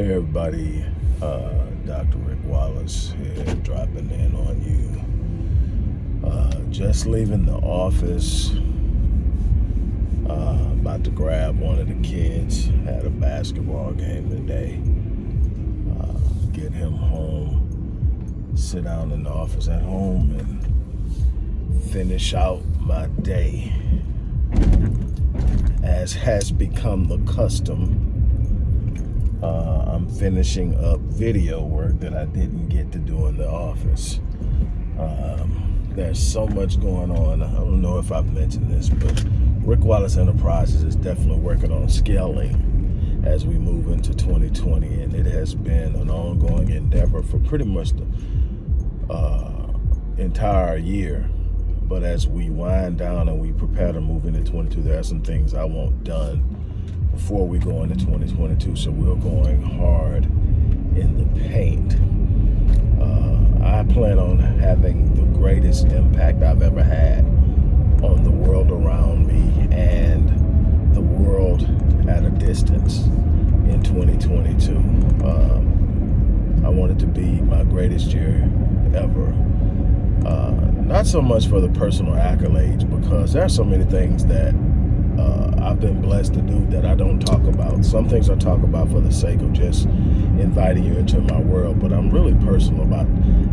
Hey everybody, uh, Dr. Rick Wallace here, dropping in on you. Uh, just leaving the office, uh, about to grab one of the kids. Had a basketball game today. Uh, get him home, sit down in the office at home, and finish out my day. As has become the custom uh, I'm finishing up video work that I didn't get to do in the office. Um, there's so much going on. I don't know if I've mentioned this, but Rick Wallace Enterprises is definitely working on scaling as we move into 2020, and it has been an ongoing endeavor for pretty much the uh, entire year. But as we wind down and we prepare to move into 22, there are some things I want done before we go into 2022. So we're going hard in the paint. Uh, I plan on having the greatest impact I've ever had on the world around me and the world at a distance in 2022. Um, I want it to be my greatest year ever. Uh, not so much for the personal accolades because there are so many things that uh, I've been blessed to do that I don't talk about. Some things I talk about for the sake of just inviting you into my world, but I'm really personal about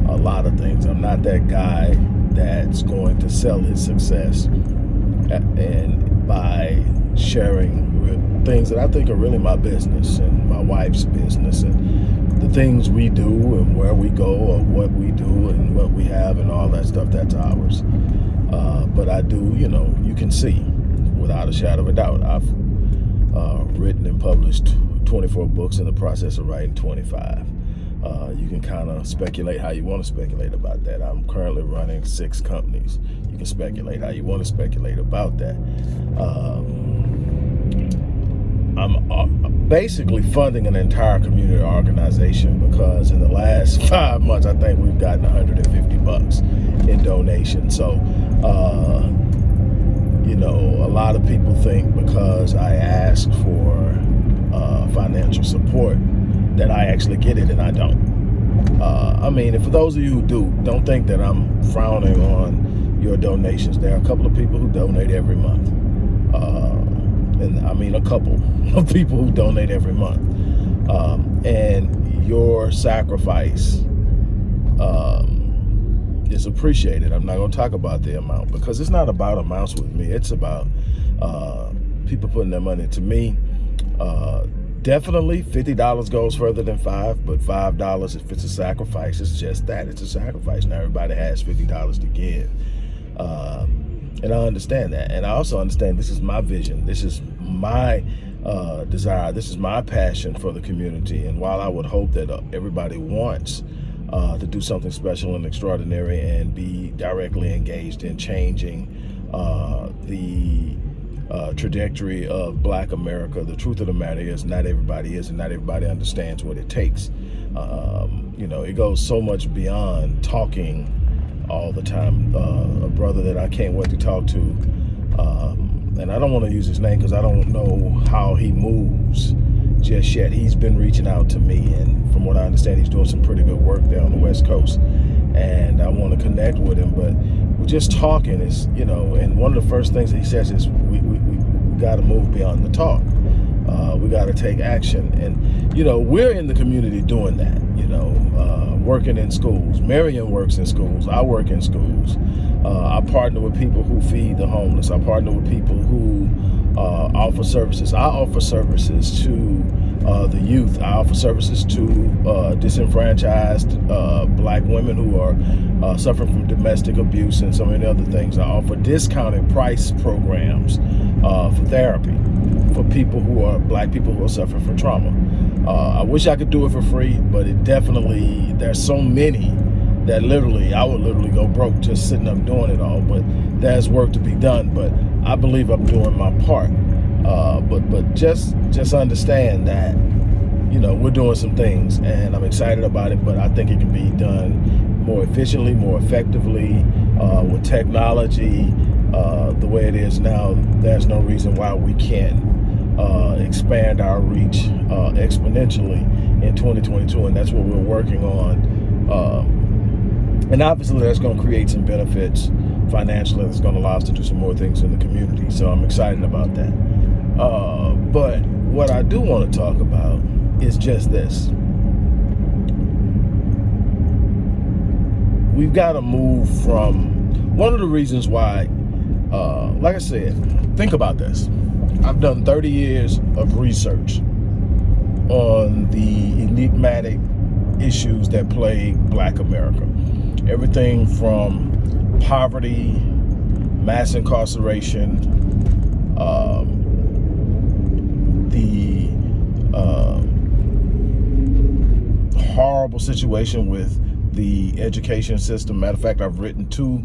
a lot of things. I'm not that guy that's going to sell his success and by sharing things that I think are really my business and my wife's business and the things we do and where we go or what we do and what we have and all that stuff, that's ours. Uh, but I do, you know, you can see without a shadow of a doubt. I've uh, written and published 24 books in the process of writing 25. Uh, you can kind of speculate how you want to speculate about that. I'm currently running six companies. You can speculate how you want to speculate about that. Um, I'm uh, basically funding an entire community organization because in the last five months, I think we've gotten 150 bucks in donations. So, uh, you know, a lot of people think because I ask for uh, financial support that I actually get it and I don't. Uh, I mean, for those of you who do, don't think that I'm frowning on your donations. There are a couple of people who donate every month. Uh, and I mean a couple of people who donate every month. Um, and your sacrifice um, is appreciated. I'm not going to talk about the amount because it's not about amounts with me. It's about uh, people putting their money to me. Uh, definitely $50 goes further than five, but $5 if it's a sacrifice, it's just that. It's a sacrifice. Now everybody has $50 to give. Um, and I understand that. And I also understand this is my vision. This is my uh, desire. This is my passion for the community. And while I would hope that uh, everybody wants uh, to do something special and extraordinary and be directly engaged in changing uh, the uh, trajectory of black America. The truth of the matter is not everybody is and not everybody understands what it takes. Um, you know, it goes so much beyond talking all the time. Uh, a brother that I can't wait to talk to, um, and I don't want to use his name because I don't know how he moves just yet. He's been reaching out to me, and from what I understand, he's doing some pretty good work there on the West Coast. And I want to connect with him, but we're just talking is, you know, and one of the first things he says is we, we, we, we got to move beyond the talk. Uh, we got to take action. And, you know, we're in the community doing that, you know, uh, working in schools. Marion works in schools. I work in schools. Uh, I partner with people who feed the homeless. I partner with people who uh, offer services. I offer services to uh, the youth. I offer services to uh, disenfranchised uh, black women who are uh, suffering from domestic abuse and so many other things. I offer discounted price programs uh, for therapy for people who are black people who are suffering from trauma. I wish I could do it for free, but it definitely, there's so many that literally, I would literally go broke just sitting up doing it all, but there's work to be done. But I believe I'm doing my part. Uh, but but just just understand that you know we're doing some things, and I'm excited about it. But I think it can be done more efficiently, more effectively uh, with technology. Uh, the way it is now, there's no reason why we can't uh, expand our reach uh, exponentially in 2022, and that's what we're working on. Um, and obviously, that's going to create some benefits financially. That's going to allow us to do some more things in the community. So I'm excited about that. Uh, but what I do want to talk about is just this. We've got to move from one of the reasons why, uh, like I said, think about this. I've done 30 years of research on the enigmatic issues that plague black America. Everything from poverty, mass incarceration, um, the uh, horrible situation with the education system. Matter of fact, I've written two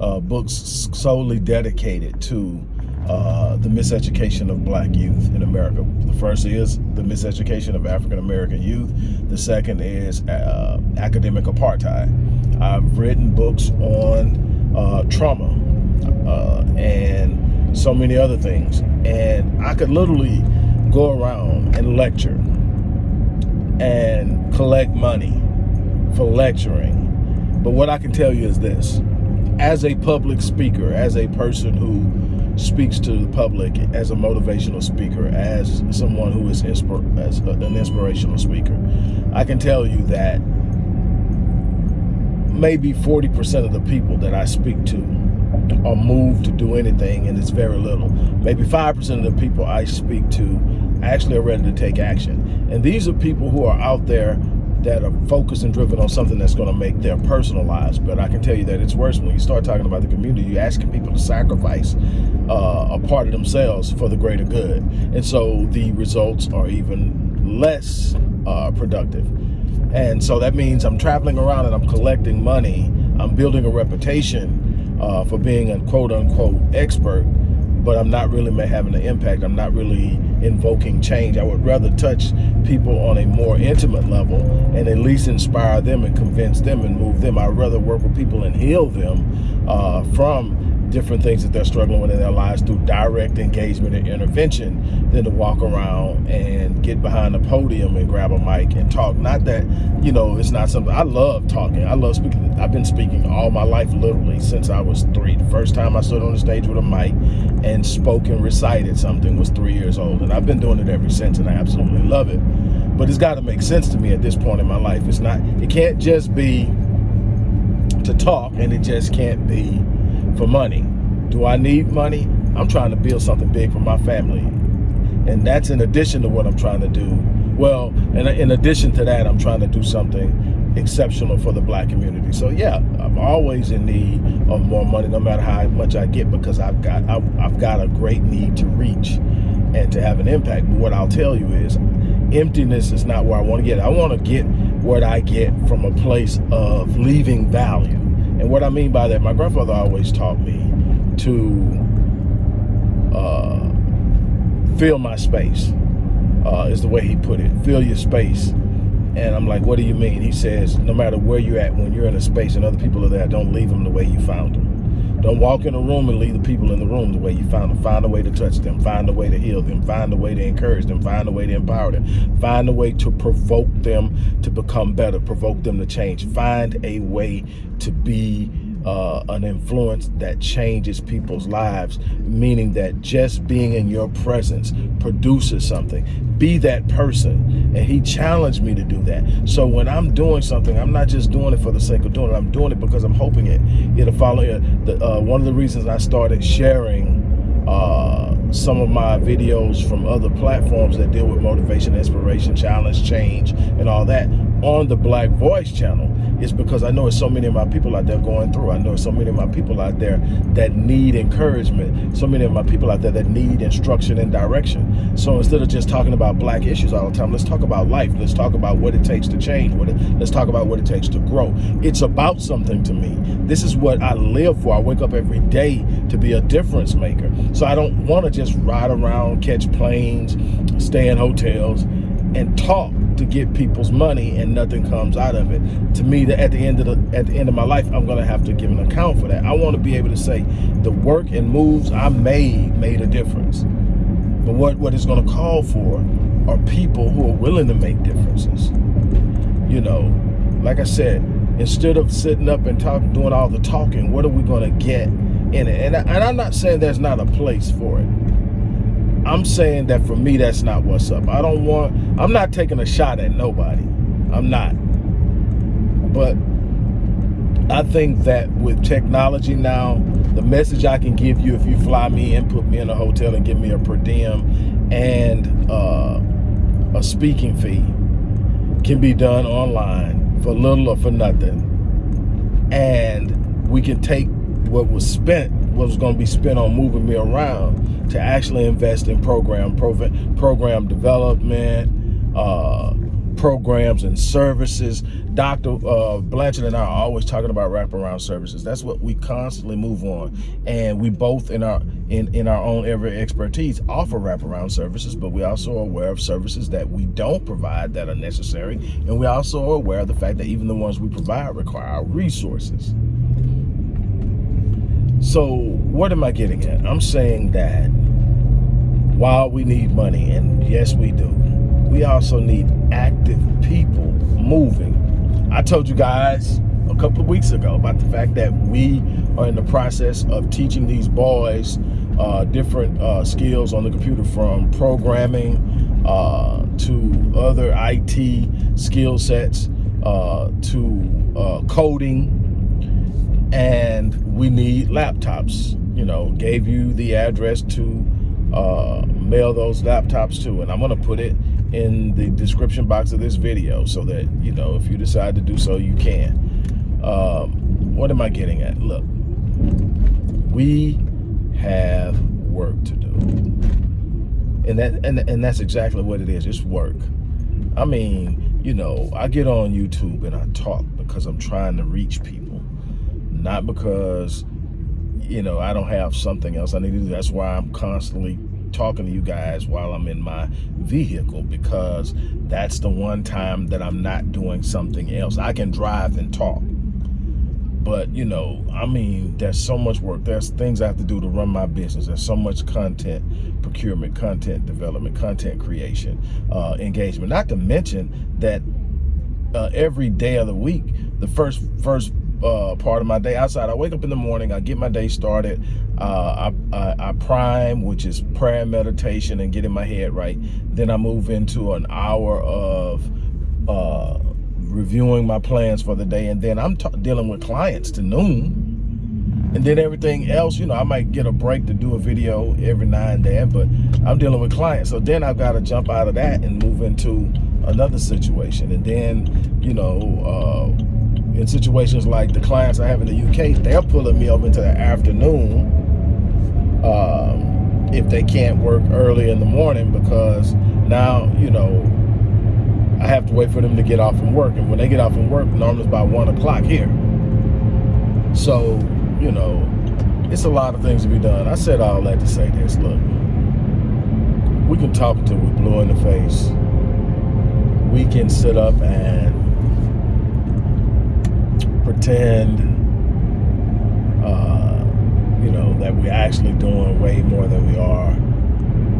uh, books solely dedicated to uh, the miseducation of black youth in America. The first is the miseducation of African American youth. The second is uh, academic apartheid. I've written books on uh, trauma uh, and so many other things. And I could literally go around and lecture and collect money for lecturing. But what I can tell you is this, as a public speaker, as a person who speaks to the public as a motivational speaker, as someone who is inspir as an inspirational speaker, I can tell you that maybe 40% of the people that I speak to are moved to do anything and it's very little. Maybe 5% of the people I speak to actually are ready to take action. And these are people who are out there that are focused and driven on something that's going to make their personal lives. But I can tell you that it's worse when you start talking about the community. You're asking people to sacrifice uh, a part of themselves for the greater good. And so the results are even less uh, productive. And so that means I'm traveling around and I'm collecting money. I'm building a reputation uh, for being a quote unquote expert but I'm not really having an impact. I'm not really invoking change. I would rather touch people on a more intimate level and at least inspire them and convince them and move them. I'd rather work with people and heal them uh, from different things that they're struggling with in their lives through direct engagement and intervention than to walk around and get behind a podium and grab a mic and talk. Not that, you know, it's not something, I love talking. I love speaking. I've been speaking all my life, literally, since I was three. The first time I stood on the stage with a mic and spoke and recited something was three years old. And I've been doing it ever since and I absolutely love it. But it's got to make sense to me at this point in my life. It's not, it can't just be to talk and it just can't be for money. Do I need money? I'm trying to build something big for my family. And that's in addition to what I'm trying to do. Well, and in addition to that, I'm trying to do something exceptional for the black community. So yeah, I'm always in need of more money, no matter how much I get, because I've got I've got a great need to reach and to have an impact. But what I'll tell you is, emptiness is not where I want to get. I want to get what I get from a place of leaving value. And what I mean by that, my grandfather always taught me to uh, fill my space, uh, is the way he put it. Fill your space. And I'm like, what do you mean? He says, no matter where you're at, when you're in a space and other people are there, don't leave them the way you found them. Don't walk in a room and leave the people in the room the way you found them. Find a way to touch them. Find a way to heal them. Find a way to encourage them. Find a way to empower them. Find a way to provoke them to become better. Provoke them to change. Find a way to be uh, an influence that changes people's lives, meaning that just being in your presence produces something. Be that person. And he challenged me to do that. So when I'm doing something, I'm not just doing it for the sake of doing it. I'm doing it because I'm hoping it, it'll follow. The, uh, one of the reasons I started sharing uh, some of my videos from other platforms that deal with motivation, inspiration, challenge, change, and all that on the Black Voice channel is because I know there's so many of my people out there going through. I know so many of my people out there that need encouragement. So many of my people out there that need instruction and direction. So instead of just talking about black issues all the time, let's talk about life. Let's talk about what it takes to change. What it, let's talk about what it takes to grow. It's about something to me. This is what I live for. I wake up every day to be a difference maker. So I don't want to just ride around, catch planes, stay in hotels, and talk to get people's money and nothing comes out of it. To me, that at the end of the at the end of my life, I'm gonna have to give an account for that. I want to be able to say the work and moves I made made a difference. But what what it's gonna call for are people who are willing to make differences. You know, like I said, instead of sitting up and talking, doing all the talking, what are we to get in it? And, I, and I'm not saying there's not a place for it. I'm saying that for me, that's not what's up. I don't want, I'm not taking a shot at nobody. I'm not. But I think that with technology now, the message I can give you if you fly me and put me in a hotel and give me a per diem and uh, a speaking fee can be done online for little or for nothing. And we can take what was spent, was going to be spent on moving me around to actually invest in program, program development, uh, programs and services. Dr. Uh, Blanchard and I are always talking about wraparound services. That's what we constantly move on. And we both in our in, in our own area expertise offer wraparound services, but we also are aware of services that we don't provide that are necessary. And we also are aware of the fact that even the ones we provide require resources. So what am I getting at? I'm saying that while we need money, and yes, we do, we also need active people moving. I told you guys a couple of weeks ago about the fact that we are in the process of teaching these boys uh, different uh, skills on the computer from programming uh, to other IT skill sets uh, to uh, coding and we need laptops you know gave you the address to uh, mail those laptops to and I'm gonna put it in the description box of this video so that, you know, if you decide to do so, you can. Um, what am I getting at? Look, we have work to do. And that and, and that's exactly what it is. It's work. I mean, you know, I get on YouTube and I talk because I'm trying to reach people, not because, you know, I don't have something else I need to do. That's why I'm constantly talking to you guys while I'm in my vehicle because that's the one time that I'm not doing something else. I can drive and talk. But, you know, I mean, there's so much work. There's things I have to do to run my business. There's so much content procurement, content development, content creation, uh, engagement. Not to mention that uh, every day of the week, the first first uh, part of my day outside. I wake up in the morning, I get my day started, uh, I, I, I, prime, which is prayer meditation and getting my head right. Then I move into an hour of uh, reviewing my plans for the day. And then I'm dealing with clients to noon. And then everything else, you know, I might get a break to do a video every now and then, but I'm dealing with clients. So then I've got to jump out of that and move into another situation. And then, you know, uh, in situations like the clients I have in the UK, they're pulling me up into the afternoon um, if they can't work early in the morning because now, you know, I have to wait for them to get off from work. And when they get off from work, normally it's about one o'clock here. So, you know, it's a lot of things to be done. I said all that to say this, look, we can talk until we're blue in the face. We can sit up and pretend, uh, you know, that we're actually doing way more than we are.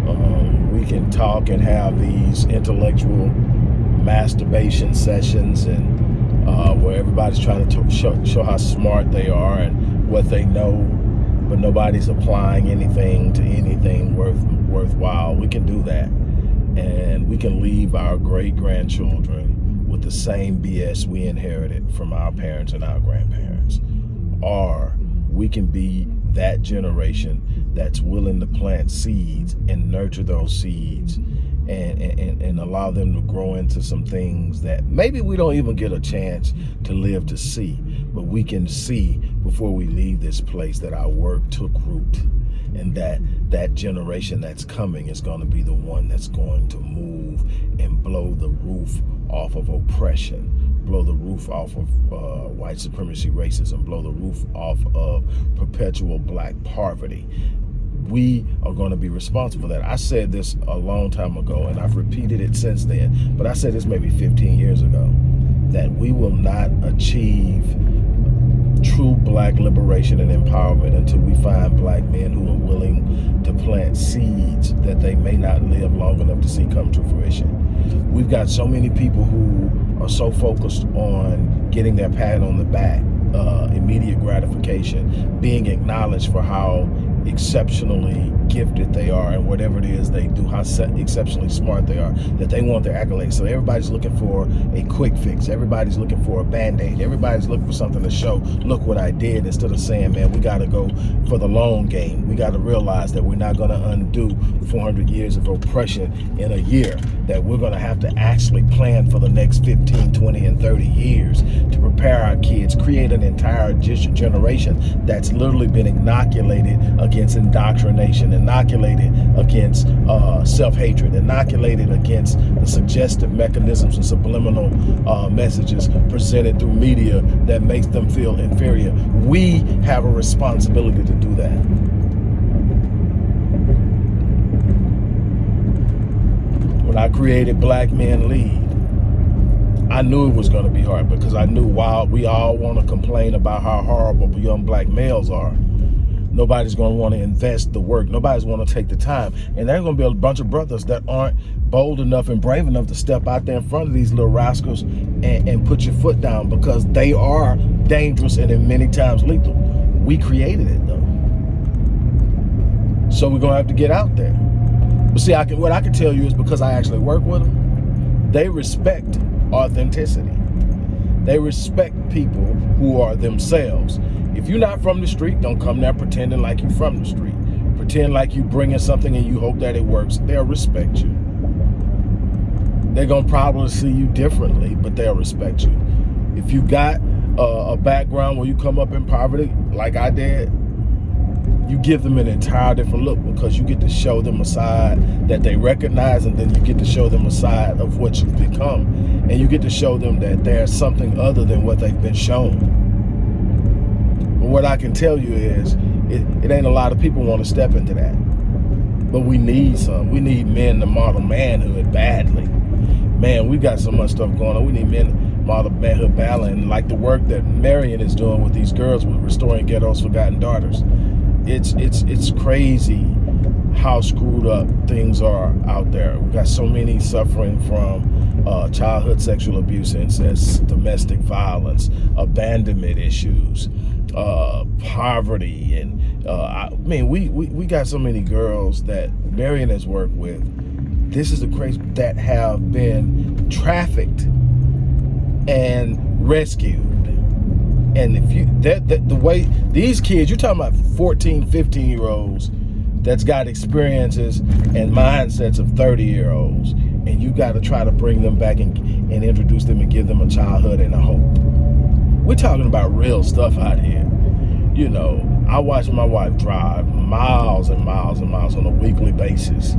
Um, we can talk and have these intellectual masturbation sessions and uh, where everybody's trying to show, show how smart they are and what they know, but nobody's applying anything to anything worth worthwhile. We can do that, and we can leave our great grandchildren the same BS we inherited from our parents and our grandparents. Or we can be that generation that's willing to plant seeds and nurture those seeds and, and, and allow them to grow into some things that maybe we don't even get a chance to live to see, but we can see before we leave this place that our work took root and that that generation that's coming is going to be the one that's going to move and blow the roof off of oppression blow the roof off of uh, white supremacy racism blow the roof off of perpetual black poverty we are going to be responsible for that i said this a long time ago and i've repeated it since then but i said this maybe 15 years ago that we will not achieve true black liberation and empowerment until we find black men who are willing to plant seeds that that they may not live long enough to see come to fruition. We've got so many people who are so focused on getting their pat on the back, uh, immediate gratification, being acknowledged for how exceptionally gifted they are and whatever it is they do, how exceptionally smart they are, that they want their accolades. So everybody's looking for a quick fix. Everybody's looking for a band-aid. Everybody's looking for something to show, look what I did, instead of saying, man, we got to go for the long game. We got to realize that we're not going to undo 400 years of oppression in a year, that we're going to have to actually plan for the next 15, 20, and 30 years to prepare our kids, create an entire generation that's literally been inoculated against indoctrination inoculated against uh, self-hatred, inoculated against the suggestive mechanisms and subliminal uh, messages presented through media that makes them feel inferior. We have a responsibility to do that. When I created Black Men Lead, I knew it was going to be hard because I knew while we all want to complain about how horrible young black males are, nobody's going to want to invest the work. Nobody's going to take the time. And there's going to be a bunch of brothers that aren't bold enough and brave enough to step out there in front of these little rascals and, and put your foot down because they are dangerous and in many times lethal. We created it though. So we're going to have to get out there. But see, I can, what I can tell you is because I actually work with them, they respect authenticity. They respect people who are themselves. If you're not from the street, don't come there pretending like you're from the street. Pretend like you bringing something and you hope that it works. They'll respect you. They're going to probably see you differently, but they'll respect you. If you got a background where you come up in poverty, like I did, you give them an entire different look because you get to show them a side that they recognize and then you get to show them a side of what you've become. And you get to show them that there's something other than what they've been shown what I can tell you is it, it ain't a lot of people want to step into that. But we need some. We need men to model manhood badly. Man, we got so much stuff going on. We need men model manhood badly. And like the work that Marion is doing with these girls with restoring ghetto's forgotten daughters. It's it's it's crazy how screwed up things are out there. We got so many suffering from uh, childhood sexual abuse, incest, domestic violence, abandonment issues, uh, poverty, and uh, I mean, we, we we got so many girls that Marion has worked with. This is the crazy that have been trafficked and rescued. And if you that, that the way these kids, you're talking about 14, 15 year olds that's got experiences and mindsets of 30 year olds and you got to try to bring them back and, and introduce them and give them a childhood and a hope we're talking about real stuff out here you know i watch my wife drive miles and miles and miles on a weekly basis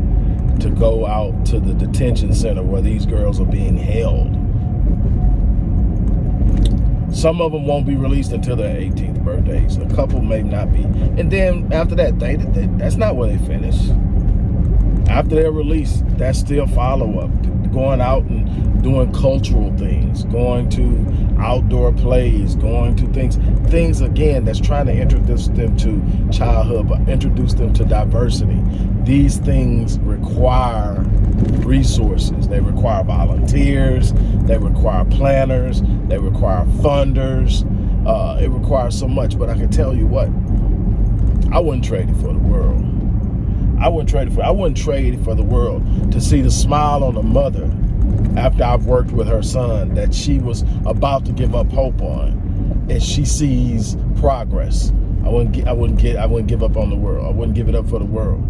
to go out to the detention center where these girls are being held some of them won't be released until their 18th birthdays. A couple may not be. And then after that, they, they that's not where they finish. After they're released, that's still follow-up. Going out and doing cultural things, going to outdoor plays, going to things, things again that's trying to introduce them to childhood, but introduce them to diversity. These things require resources. They require volunteers, they require planners, they require funders. Uh, it requires so much, but I can tell you what, I wouldn't trade it for the world. I wouldn't trade it for I wouldn't trade for the world to see the smile on the mother after I've worked with her son that she was about to give up hope on and she sees progress. I wouldn't get I wouldn't get I wouldn't give up on the world. I wouldn't give it up for the world.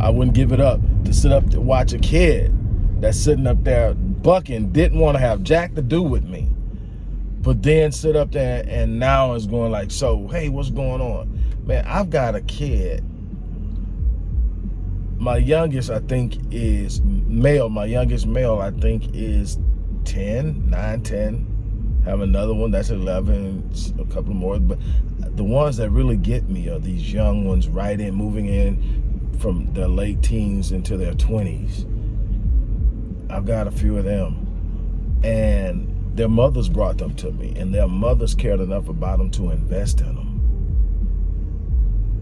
I wouldn't give it up to sit up to watch a kid that's sitting up there bucking, didn't want to have jack to do with me. But then sit up there and now is going like, so, hey, what's going on? Man, I've got a kid. My youngest, I think, is male. My youngest male, I think, is 10, 9, 10. Have another one that's 11, a couple more. But the ones that really get me are these young ones right in, moving in from their late teens into their 20s. I've got a few of them. And their mothers brought them to me, and their mothers cared enough about them to invest in them.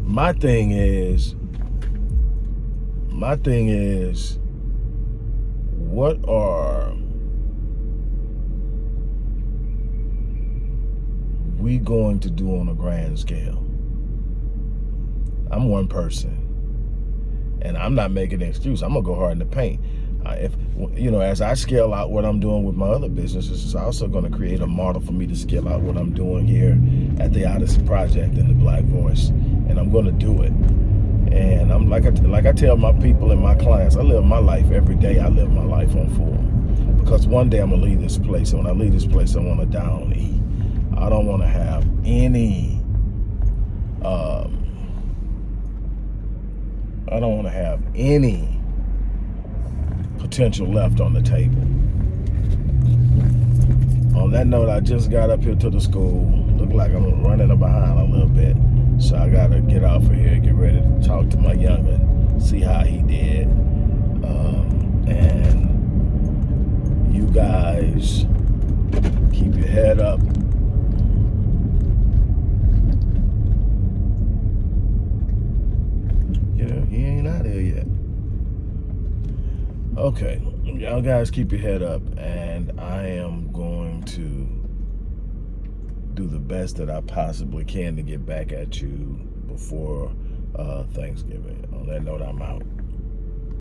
My thing is, my thing is, what are we going to do on a grand scale? I'm one person, and I'm not making an excuse. I'm gonna go hard in the paint. Uh, if you know, as I scale out what I'm doing with my other businesses, it's also going to create a model for me to scale out what I'm doing here at the Odyssey Project and the Black Voice, and I'm going to do it. And I'm like I, like I tell my people and my clients, I live my life every day. I live my life on full because one day I'm gonna leave this place, and when I leave this place, I want to down eat. I don't want to have any. Um, I don't want to have any potential left on the table. On that note, I just got up here to the school. Look like I'm running behind a little bit. So I gotta get off of here, get ready to talk to my youngin', see how he did. Um, and you guys keep your head up. Know, he ain't out here yet. Okay, y'all guys keep your head up, and I am going to do the best that I possibly can to get back at you before uh, Thanksgiving. On that note, I'm out.